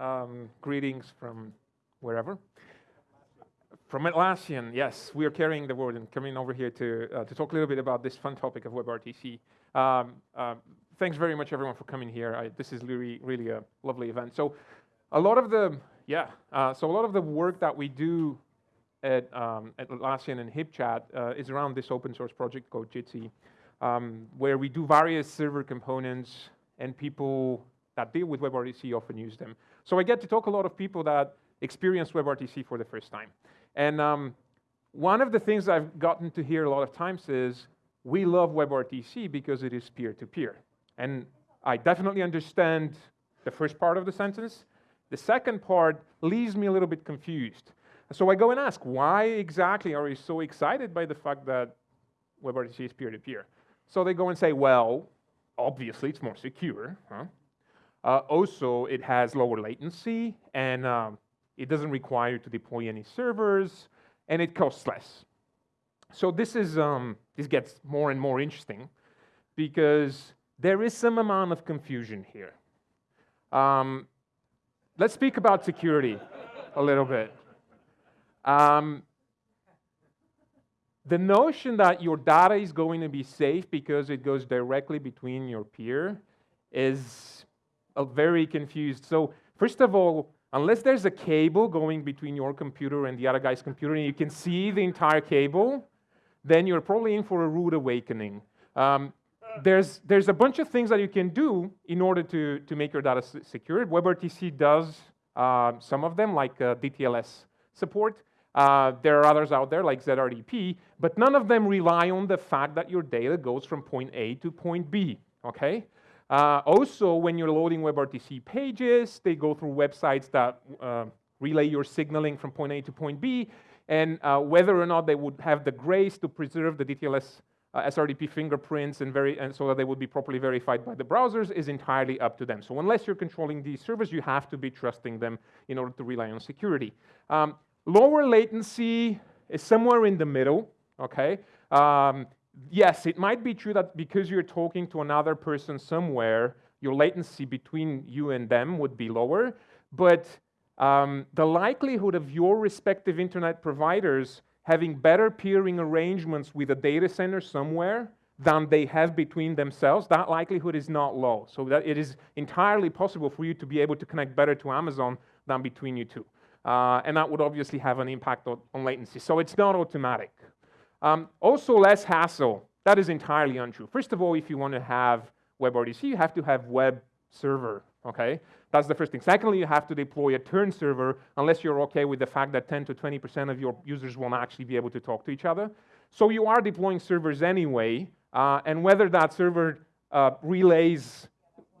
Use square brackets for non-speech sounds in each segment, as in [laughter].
Um, greetings from wherever. From Atlassian, yes, we are carrying the word and coming over here to, uh, to talk a little bit about this fun topic of WebRTC. Um, uh, thanks very much, everyone, for coming here. I, this is really, really a lovely event. So, a lot of the, yeah, uh, so a lot of the work that we do at, um, at Atlassian and HipChat uh, is around this open source project called Jitsi, um, where we do various server components and people that deal with WebRTC often use them. So I get to talk a lot of people that experience WebRTC for the first time. And um, one of the things I've gotten to hear a lot of times is, we love WebRTC because it is peer-to-peer. -peer. And I definitely understand the first part of the sentence. The second part leaves me a little bit confused. So I go and ask, why exactly are you so excited by the fact that WebRTC is peer-to-peer? -peer? So they go and say, well, obviously it's more secure. Huh? Uh, also, it has lower latency, and um, it doesn't require you to deploy any servers, and it costs less. So this is um, this gets more and more interesting because there is some amount of confusion here. Um, let's speak about security a little bit. Um, the notion that your data is going to be safe because it goes directly between your peer is very confused. So first of all, unless there's a cable going between your computer and the other guy's computer and you can see the entire cable, then you're probably in for a rude awakening. Um, there's, there's a bunch of things that you can do in order to, to make your data secure. WebRTC does uh, some of them, like uh, DTLS support. Uh, there are others out there, like ZRTP, but none of them rely on the fact that your data goes from point A to point B, okay? Uh, also, when you're loading WebRTC pages, they go through websites that uh, relay your signaling from point A to point B, and uh, whether or not they would have the grace to preserve the DTLS uh, SRTP fingerprints and, very, and so that they would be properly verified by the browsers is entirely up to them. So unless you're controlling these servers, you have to be trusting them in order to rely on security. Um, lower latency is somewhere in the middle, okay? Um, yes, it might be true that because you're talking to another person somewhere, your latency between you and them would be lower, but um, the likelihood of your respective internet providers having better peering arrangements with a data center somewhere than they have between themselves, that likelihood is not low. So that it is entirely possible for you to be able to connect better to Amazon than between you two. Uh, and that would obviously have an impact on, on latency. So it's not automatic. Um, also less hassle. That is entirely untrue. First of all, if you want to have WebRTC, you have to have web server, okay? That's the first thing. Secondly, you have to deploy a turn server unless you're okay with the fact that 10 to 20% of your users won't actually be able to talk to each other. So you are deploying servers anyway, uh, and whether that server uh, relays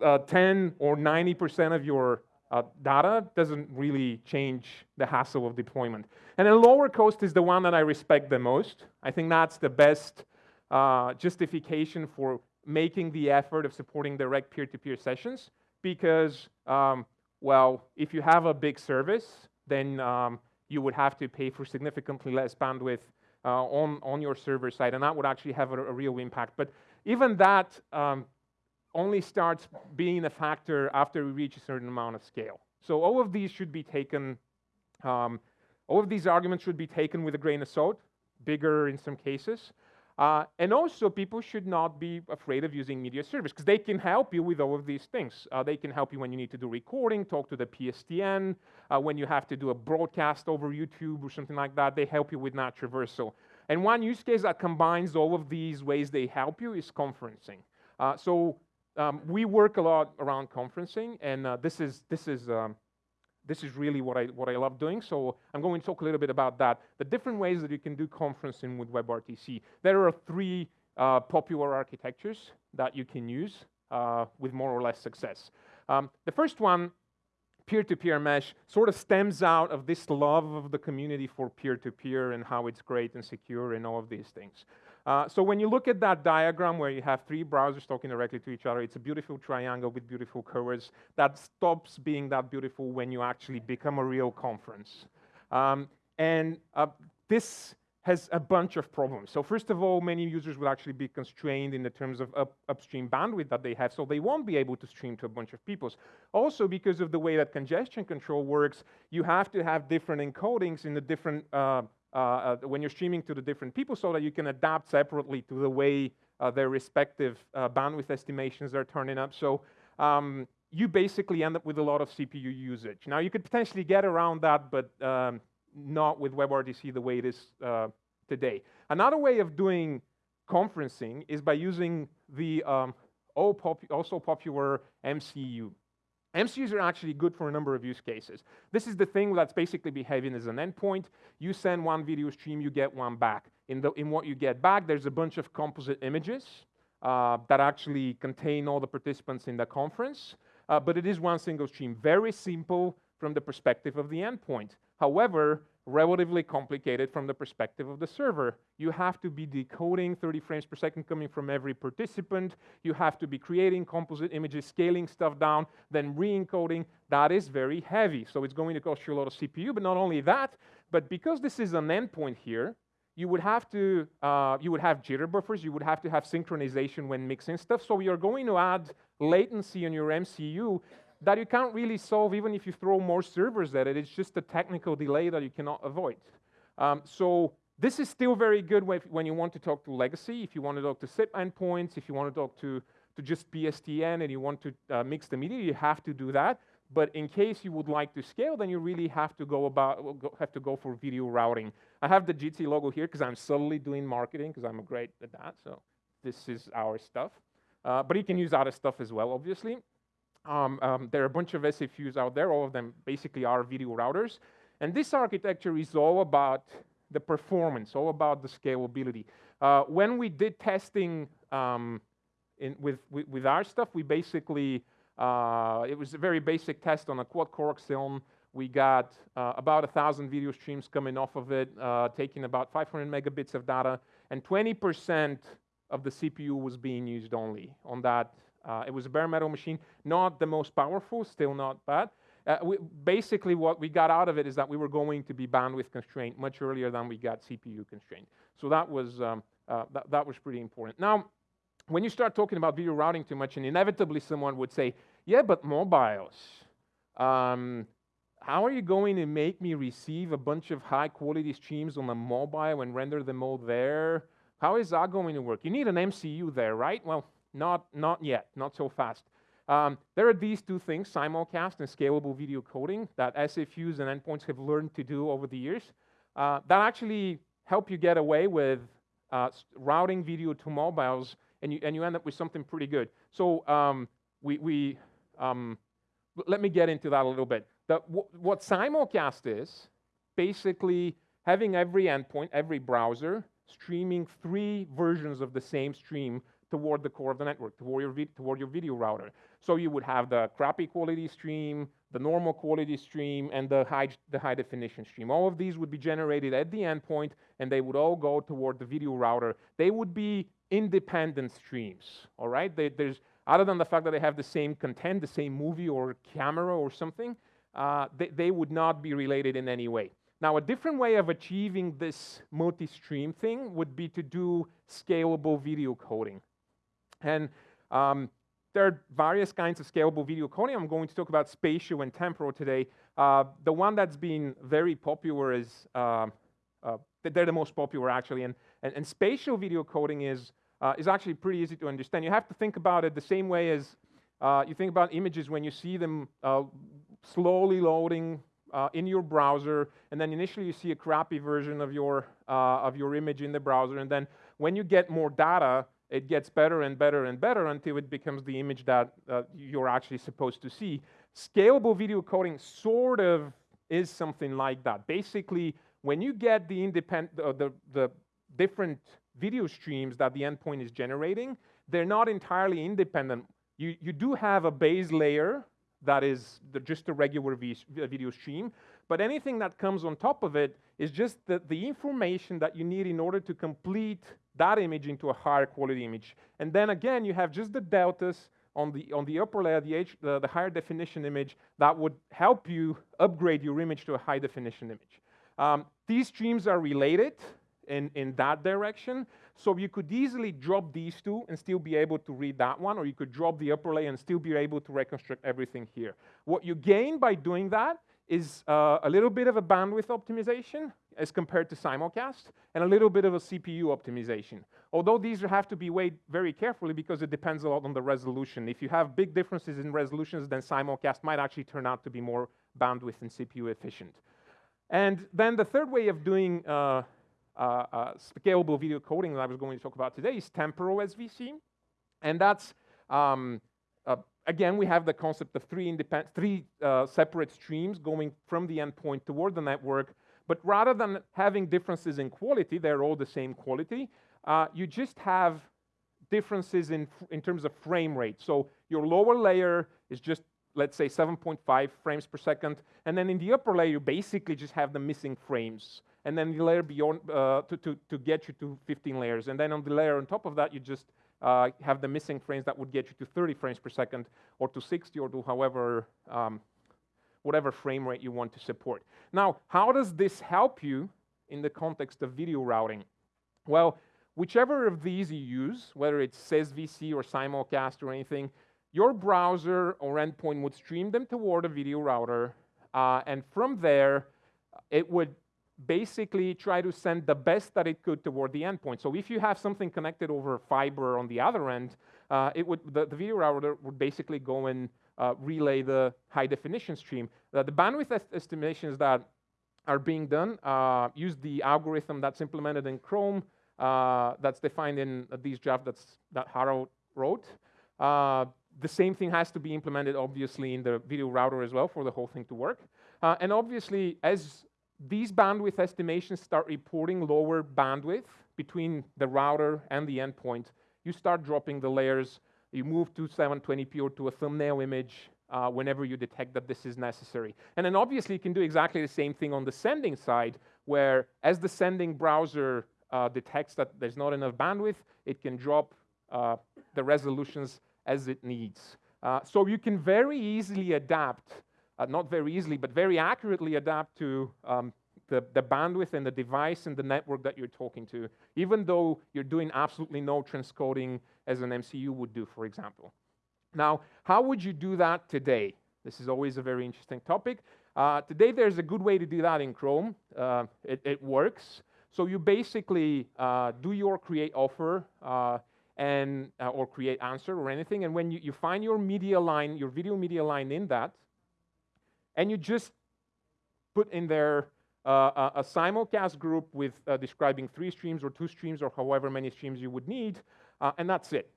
uh, 10 or 90% of your uh, data doesn't really change the hassle of deployment. And then lower cost is the one that I respect the most. I think that's the best uh, justification for making the effort of supporting direct peer-to-peer -peer sessions because, um, well, if you have a big service, then um, you would have to pay for significantly less bandwidth uh, on, on your server side, and that would actually have a, a real impact. But even that um, only starts being a factor after we reach a certain amount of scale. So all of these should be taken, um, all of these arguments should be taken with a grain of salt, bigger in some cases. Uh, and also, people should not be afraid of using media service because they can help you with all of these things. Uh, they can help you when you need to do recording, talk to the PSTN, uh, when you have to do a broadcast over YouTube or something like that. They help you with that traversal. And one use case that combines all of these ways they help you is conferencing. Uh, so um, we work a lot around conferencing, and uh, this is this is um, this is really what I, what I love doing, so I'm going to talk a little bit about that. The different ways that you can do conferencing with WebRTC. There are three uh, popular architectures that you can use uh, with more or less success. Um, the first one, peer-to-peer -peer mesh, sort of stems out of this love of the community for peer-to-peer -peer and how it's great and secure and all of these things. Uh, so when you look at that diagram where you have three browsers talking directly to each other, it's a beautiful triangle with beautiful curves. That stops being that beautiful when you actually become a real conference. Um, and uh, this has a bunch of problems. So first of all, many users will actually be constrained in the terms of up, upstream bandwidth that they have, so they won't be able to stream to a bunch of people. Also, because of the way that congestion control works, you have to have different encodings in the different uh, uh, uh, when you're streaming to the different people, so that you can adapt separately to the way uh, their respective uh, bandwidth estimations are turning up. So um, you basically end up with a lot of CPU usage. Now you could potentially get around that, but um, not with WebRTC the way it is today. Another way of doing conferencing is by using the um, also popular MCU. MCUs are actually good for a number of use cases. This is the thing that's basically behaving as an endpoint. You send one video stream, you get one back. In, the, in what you get back, there's a bunch of composite images uh, that actually contain all the participants in the conference, uh, but it is one single stream. Very simple from the perspective of the endpoint. However, relatively complicated from the perspective of the server. You have to be decoding 30 frames per second coming from every participant. You have to be creating composite images, scaling stuff down, then re-encoding. That is very heavy. So it's going to cost you a lot of CPU, but not only that, but because this is an endpoint here, you would have to, uh, you would have jitter buffers, you would have to have synchronization when mixing stuff. So you're going to add latency on your MCU that you can't really solve even if you throw more servers at it. It's just a technical delay that you cannot avoid. Um, so this is still very good when you want to talk to legacy, if you want to talk to SIP endpoints, if you want to talk to, to just PSTN and you want to uh, mix the media, you have to do that. But in case you would like to scale, then you really have to go about have to go for video routing. I have the Jitsi logo here because I'm solely doing marketing because I'm great at that. So this is our stuff. Uh, but you can use other stuff as well, obviously. Um, um, there are a bunch of SFUs out there, all of them basically are video routers. And this architecture is all about the performance, all about the scalability. Uh, when we did testing um, in, with, with, with, our stuff, we basically, uh, it was a very basic test on a quad-core Xeon. We got uh, about a thousand video streams coming off of it, uh, taking about 500 megabits of data, and 20% of the CPU was being used only on that uh, it was a bare metal machine, not the most powerful, still not bad. Uh, we, basically, what we got out of it is that we were going to be bandwidth constrained much earlier than we got CPU constrained. So that was, um, uh, that, that was pretty important. Now, when you start talking about video routing too much, and inevitably someone would say, yeah, but mobiles, um, how are you going to make me receive a bunch of high quality streams on a mobile and render them all there? How is that going to work? You need an MCU there, right? Well, not, not yet, not so fast. Um, there are these two things, simulcast and scalable video coding, that SFUs and endpoints have learned to do over the years uh, that actually help you get away with uh, routing video to mobiles, and you, and you end up with something pretty good. So um, we, we um, let me get into that a little bit. The, what simulcast is, basically having every endpoint, every browser, streaming three versions of the same stream toward the core of the network, toward your, toward your video router. So you would have the crappy quality stream, the normal quality stream, and the high, the high definition stream. All of these would be generated at the endpoint, and they would all go toward the video router. They would be independent streams, all right? They, there's, other than the fact that they have the same content, the same movie or camera or something, uh, they, they would not be related in any way. Now, a different way of achieving this multi-stream thing would be to do scalable video coding. And um, there are various kinds of scalable video coding. I'm going to talk about spatial and temporal today. Uh, the one that's been very popular is, uh, uh, they're the most popular actually, and, and, and spatial video coding is, uh, is actually pretty easy to understand. You have to think about it the same way as uh, you think about images when you see them uh, slowly loading in your browser, and then initially you see a crappy version of your, of your image in the browser, and then when you get more data, it gets better and better and better until it becomes the image that uh, you're actually supposed to see. Scalable video coding sort of is something like that. Basically, when you get the independent, uh, the, the different video streams that the endpoint is generating, they're not entirely independent. You, you do have a base layer that is the, just a regular video stream, but anything that comes on top of it is just the, the information that you need in order to complete that image into a higher quality image. And then again, you have just the deltas on the, on the upper layer, the, H, the, the higher definition image that would help you upgrade your image to a high definition image. Um, these streams are related. in, in that direction. So you could easily drop these two and still be able to read that one, or you could drop the upper layer and still be able to reconstruct everything here. What you gain by doing that is uh, a little bit of a bandwidth optimization as compared to simulcast, and a little bit of a CPU optimization. Although these have to be weighed very carefully because it depends a lot on the resolution. If you have big differences in resolutions, then simulcast might actually turn out to be more bandwidth and CPU efficient. And then the third way of doing uh, uh, uh, scalable video coding that I was going to talk about today is temporal SVC. And that's, um, uh, again, we have the concept of three, independent, three uh, separate streams going from the endpoint toward the network. But rather than having differences in quality, they're all the same quality, uh, you just have differences in, in terms of frame rate. So your lower layer is just let's say 7.5 frames per second. And then in the upper layer, you basically just have the missing frames. And then the layer beyond, uh, to, to, to get you to 15 layers. And then on the layer on top of that, you just uh, have the missing frames that would get you to 30 frames per second, or to 60, or to however, um, whatever frame rate you want to support. Now, how does this help you in the context of video routing? Well, whichever of these you use, whether it's SysVC or simulcast or anything, your browser or endpoint would stream them toward a video router, uh, and from there, it would basically try to send the best that it could toward the endpoint. So if you have something connected over fiber on the other end, uh, it would the, the, video router would basically go and uh, relay the high definition stream. the bandwidth est estimations that are being done uh, use the algorithm that's implemented in Chrome, uh, that's defined in these draft that's, that Haro wrote. Uh, the same thing has to be implemented, obviously, in the video router as well for the whole thing to work. And obviously, as these bandwidth estimations start reporting lower bandwidth between the router and the endpoint, you start dropping the layers. You move to 720p or to a thumbnail image uh, whenever you detect that this is necessary. And then obviously, you can do exactly the same thing on the sending side, where as the sending browser uh, detects that there's not enough bandwidth, it can drop uh, the resolutions as it needs. Uh, so you can very easily adapt, uh, not very easily, but very accurately adapt to um, the, the, bandwidth and the device and the network that you're talking to, even though you're doing absolutely no transcoding as an MCU would do, for example. Now, how would you do that today? This is always a very interesting topic. Uh, today, there's a good way to do that in Chrome. Uh, it, it, works. So you basically uh, do your create offer uh, and uh, or create answer or anything. And when you, you find your media line, your video media line in that, and you just put in there uh, a, simulcast group with uh, describing three streams or two streams or however many streams you would need, uh, and that's it.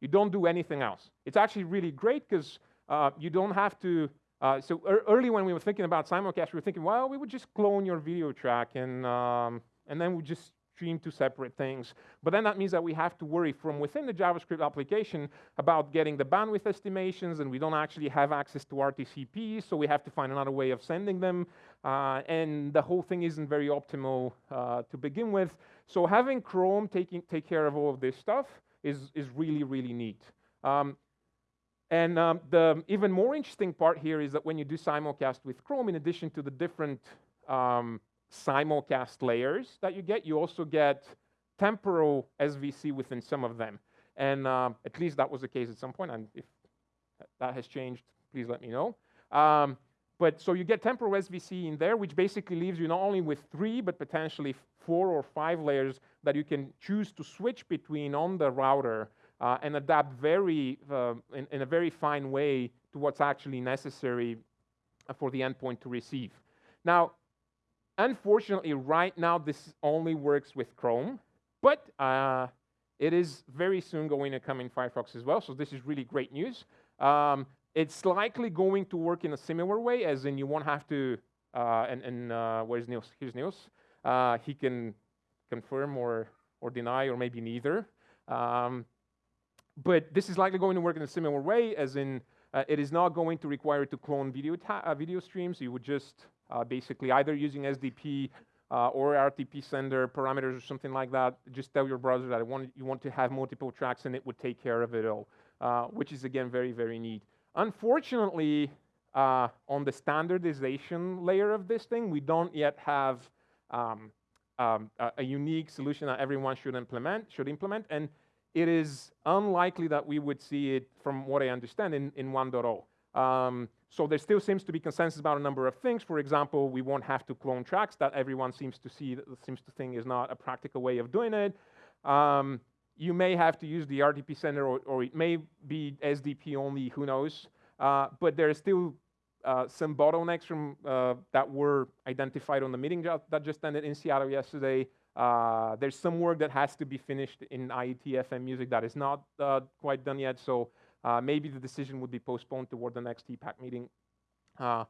You don't do anything else. It's actually really great because uh, you don't have to. Uh, so er early when we were thinking about simulcast, we were thinking, well, we would just clone your video track and um, and then we just stream two separate things. But then that means that we have to worry from within the JavaScript application about getting the bandwidth estimations, and we don't actually have access to RTCP, so we have to find another way of sending them. Uh, and the whole thing isn't very optimal uh, to begin with. So having Chrome taking, take care of all of this stuff is, is really, really neat. Um, and um, the even more interesting part here is that when you do simulcast with Chrome, in addition to the different um, simulcast layers that you get. You also get temporal SVC within some of them. And uh, at least that was the case at some point. And if that has changed, please let me know. Um, but so you get temporal SVC in there, which basically leaves you not only with three, but potentially four or five layers that you can choose to switch between on the router uh, and adapt very uh, in, in, a very fine way to what's actually necessary for the endpoint to receive. Now, Unfortunately, right now, this only works with Chrome, but uh, it is very soon going to come in Firefox as well, so this is really great news. Um, it's likely going to work in a similar way, as in you won't have to, uh, and, and uh, where's Niels? Here's Niels. Uh, he can confirm or, or deny, or maybe neither. Um, but this is likely going to work in a similar way, as in uh, it is not going to require to clone video, uh, video streams. You would just uh, basically either using SDP uh, or RTP sender parameters or something like that. Just tell your browser that want, you want to have multiple tracks and it would take care of it all, uh, which is again very, very neat. Unfortunately, uh, on the standardization layer of this thing, we don't yet have um, um, a, a, unique solution that everyone should implement, should implement, and it is unlikely that we would see it, from what I understand, in, in 1.0. Um, so there still seems to be consensus about a number of things. For example, we won't have to clone tracks that everyone seems to see, seems to think is not a practical way of doing it. Um, you may have to use the RTP sender, or, or, it may be SDP only, who knows. Uh, but there are still uh, some bottlenecks from, uh, that were identified on the meeting that just ended in Seattle yesterday. Uh, there's some work that has to be finished in IETF MMUSIC that is not uh, quite done yet. So Uh, maybe the decision would be postponed toward the next TPAC meeting. Uh,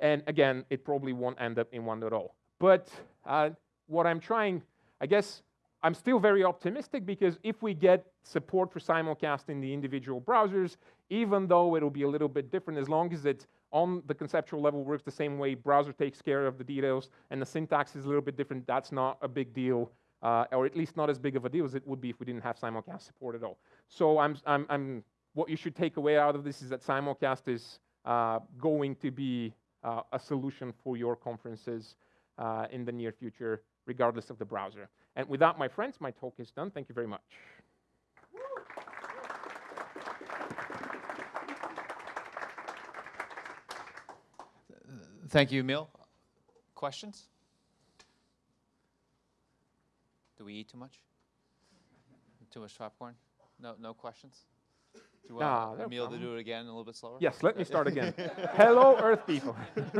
and again, it probably won't end up in 1.0. At all. But uh, what I'm trying, I guess, I'm still very optimistic because if we get support for simulcast in the individual browsers, even though it'll be a little bit different, as long as it's on the conceptual level works the same way, browser takes care of the details, and the syntax is a little bit different, that's not a big deal, uh, or at least not as big of a deal as it would be if we didn't have simulcast support at all. So I'm, I'm, I'm, what you should take away out of this is that simulcast is uh, going to be uh, a solution for your conferences uh, in the near future, regardless of the browser. And with that, my friends, my talk is done. Thank you very much. Thank you, Emil. Questions? Do we eat too much? Too much popcorn? No, no questions? Do you want nah, Emil to do it again a little bit slower? Yes, let me start again. [laughs] Hello, Earth people. [laughs]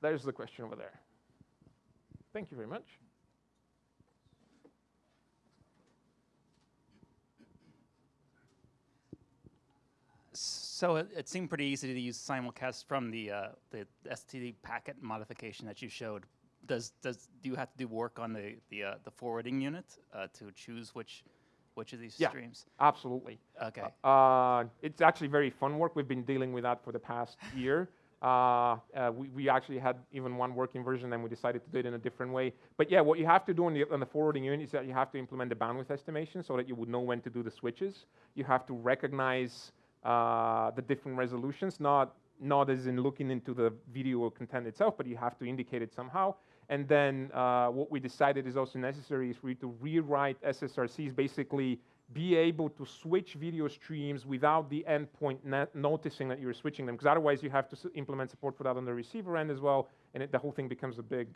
There's the question over there. Thank you very much. So it, it, seemed pretty easy to use simulcast from the uh, the SDP packet modification that you showed. Does does do you have to do work on the the uh, the forwarding unit uh, to choose which which of these yeah, streams? Absolutely. Okay. Uh, it's actually very fun work. We've been dealing with that for the past [laughs] year. Uh, uh, we, we, actually had even one working version, and we decided to do it in a different way. But yeah, what you have to do on the, on the forwarding unit is that you have to implement the bandwidth estimation so that you would know when to do the switches. You have to recognize uh, the different resolutions, not not as in looking into the video content itself, but you have to indicate it somehow. And then uh, what we decided is also necessary is for you to rewrite SSRCs, basically be able to switch video streams without the endpoint noticing that you're switching them, because otherwise you have to implement support for that on the receiver end as well, and it, the whole thing becomes a big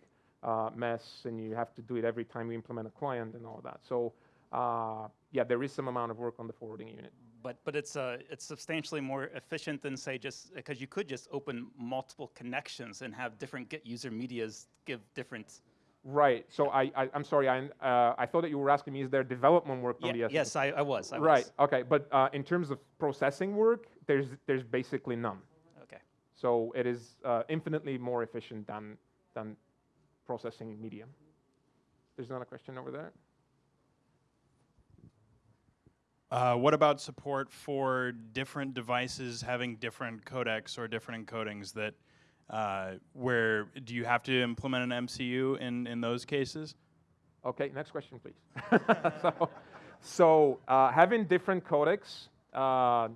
uh, mess, and you have to do it every time you implement a client and all that. So uh, yeah, there is some amount of work on the forwarding unit. But, but it's, uh, it's substantially more efficient than say just, because you could just open multiple connections and have different get user medias give different Right. So I, I am sorry. I uh, I thought that you were asking me is there development work yeah, on the Yes, I, I was. I right. Was. Okay. But uh, in terms of processing work, there's there's basically none. Okay. So it is uh, infinitely more efficient than than processing media. There's another question over there. Uh, what about support for different devices having different codecs or different encodings that uh, where do you have to implement an MCU in, in those cases? Okay, next question, please. [laughs] so, so uh, having different codecs uh,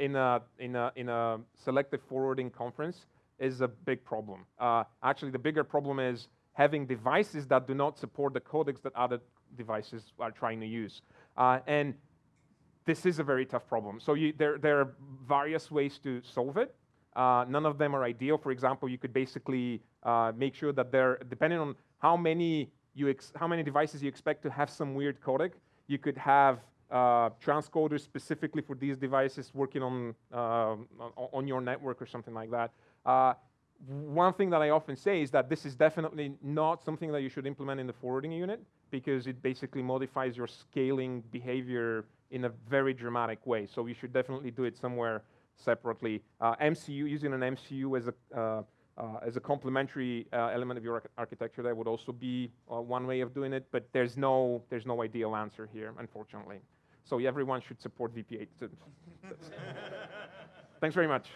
in, a, in, a, in a selective forwarding conference is a big problem. Uh, actually, the bigger problem is having devices that do not support the codecs that other devices are trying to use. Uh, and this is a very tough problem. So you, there, there are various ways to solve it. Uh, none of them are ideal. For example, you could basically uh, make sure that they're, depending on how many, you how many devices you expect to have some weird codec, you could have uh, transcoders specifically for these devices working on, um, on your network or something like that. Uh, one thing that I often say is that this is definitely not something that you should implement in the forwarding unit because it basically modifies your scaling behavior in a very dramatic way. So you should definitely do it somewhere separately. Uh, MCU, using an MCU as a, uh, uh, as a complementary uh, element of your architecture, that would also be uh, one way of doing it, but there's no, there's no ideal answer here, unfortunately. So everyone should support VP8. [laughs] Thanks very much.